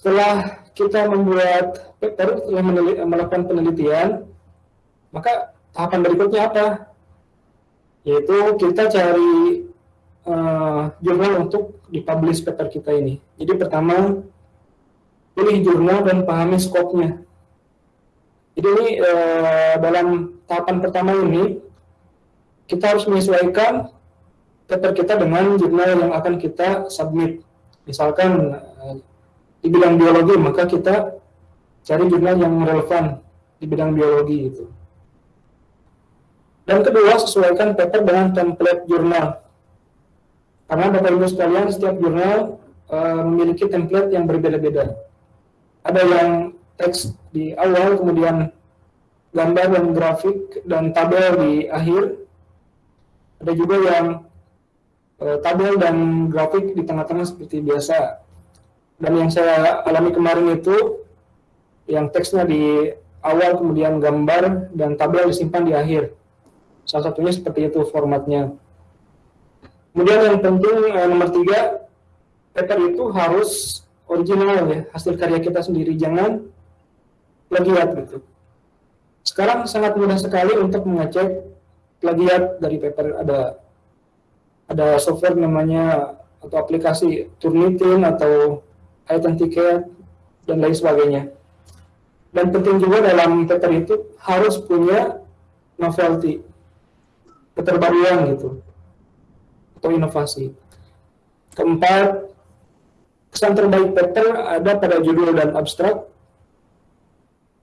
setelah kita membuat paper, setelah melakukan penelitian, maka tahapan berikutnya apa? Yaitu kita cari uh, jurnal untuk dipublish paper kita ini. Jadi pertama, pilih jurnal dan pahami skopnya. Jadi ini uh, dalam tahapan pertama ini, kita harus menyesuaikan paper kita dengan jurnal yang akan kita submit. Misalkan uh, di bidang biologi, maka kita cari jurnal yang relevan di bidang biologi itu. Dan kedua, sesuaikan paper dengan template jurnal. Karena Bapak Ibu sekalian, setiap jurnal uh, memiliki template yang berbeda-beda. Ada yang teks di awal, kemudian gambar dan grafik dan tabel di akhir. Ada juga yang uh, tabel dan grafik di tengah-tengah seperti biasa dan yang saya alami kemarin itu yang teksnya di awal kemudian gambar dan tabel disimpan di akhir. Salah satunya seperti itu formatnya. Kemudian yang penting eh, nomor tiga paper itu harus original ya. Hasil karya kita sendiri jangan plagiat gitu. Sekarang sangat mudah sekali untuk mengecek plagiat dari paper. Ada ada software namanya atau aplikasi Turnitin atau tiket dan lain sebagainya. Dan penting juga dalam paper itu harus punya novelty, keterbaruan gitu, atau inovasi. Keempat, kesan terbaik paper ada pada judul dan abstrak.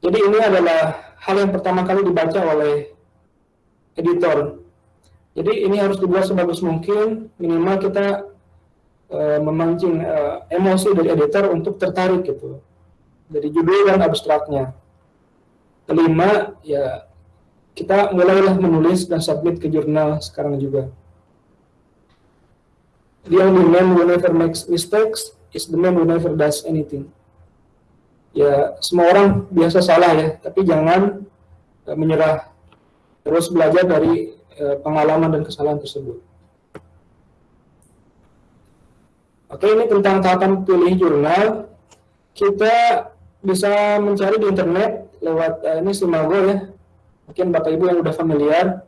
Jadi ini adalah hal yang pertama kali dibaca oleh editor. Jadi ini harus dibuat sebagus mungkin, minimal kita uh, memancing uh, emosi dari editor untuk tertarik gitu dari judul dan abstraknya. Kelima, ya kita mulailah menulis dan submit ke jurnal sekarang juga. The only man who never makes mistakes is the man who never does anything. Ya, semua orang biasa salah ya, tapi jangan uh, menyerah. Terus belajar dari uh, pengalaman dan kesalahan tersebut. Oke, ini tentang tahapan pilih jurnal. Kita bisa mencari di internet lewat uh, ini Simago ya. Mungkin Bapak Ibu yang udah familiar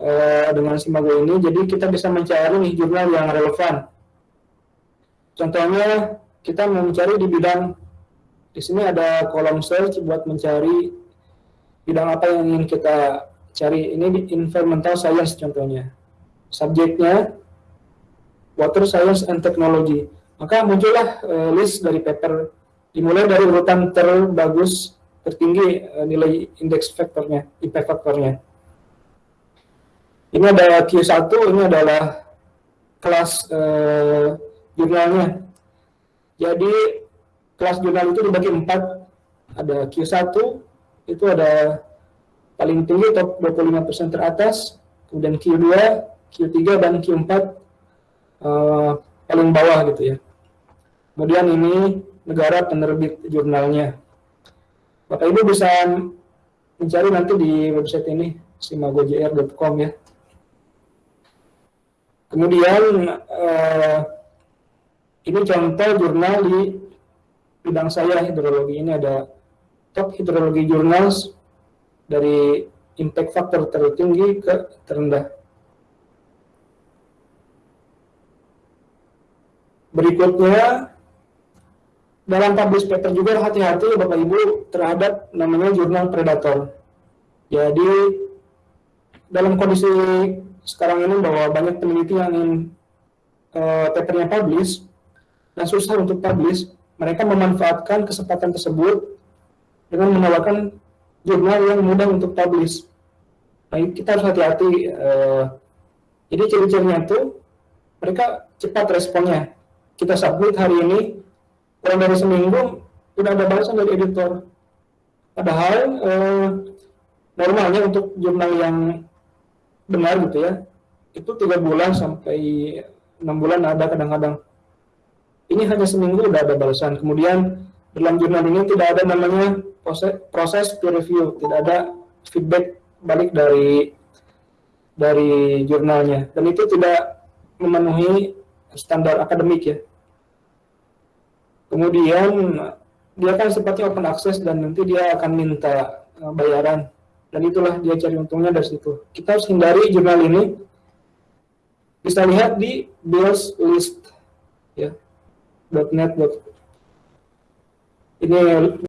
uh, dengan Simago ini. Jadi kita bisa mencari nih jurnal yang relevan. Contohnya kita mau mencari di bidang di sini ada kolom search buat mencari bidang apa yang ingin kita cari. Ini di environmental science contohnya. Subjeknya Water Science and Technology. Maka muncullah uh, list dari paper dimulai dari urutan terbagus tertinggi uh, nilai indeks faktornya, impact faktornya. Ini ada Q1, ini adalah kelas uh, jurnalnya. Jadi kelas jurnal itu dibagi empat. Ada Q1, itu ada paling tinggi top 25% teratas, kemudian Q2, Q3, dan Q4 uh, paling bawah gitu ya. Kemudian ini negara penerbit jurnalnya. Bapak Ibu bisa mencari nanti di website ini simagojr.com ya. Kemudian uh, ini contoh jurnal di bidang saya hidrologi. Ini ada top hidrologi jurnals dari impact factor tertinggi ke terendah. Berikutnya, dalam publish paper juga hati-hati Bapak Ibu terhadap namanya jurnal predator. Jadi, dalam kondisi sekarang ini bahwa banyak peneliti yang ingin uh, papernya publish dan susah untuk publish, mereka memanfaatkan kesempatan tersebut dengan menawarkan jurnal yang mudah untuk publish. Nah, kita harus hati-hati. Uh, jadi ciri-cirinya itu mereka cepat responnya kita submit hari ini, kurang dari seminggu sudah ada balasan dari editor. Padahal eh, normalnya untuk jurnal yang benar gitu ya, itu tiga bulan sampai enam bulan ada kadang-kadang. Ini hanya seminggu sudah ada balasan. Kemudian dalam jurnal ini tidak ada namanya proses, proses peer review, tidak ada feedback balik dari dari jurnalnya dan itu tidak memenuhi standar akademik ya. Kemudian dia kan sifatnya open access dan nanti dia akan minta uh, bayaran. Dan itulah dia cari untungnya dari situ. Kita harus hindari jurnal ini. Bisa lihat di bills list ya .net ini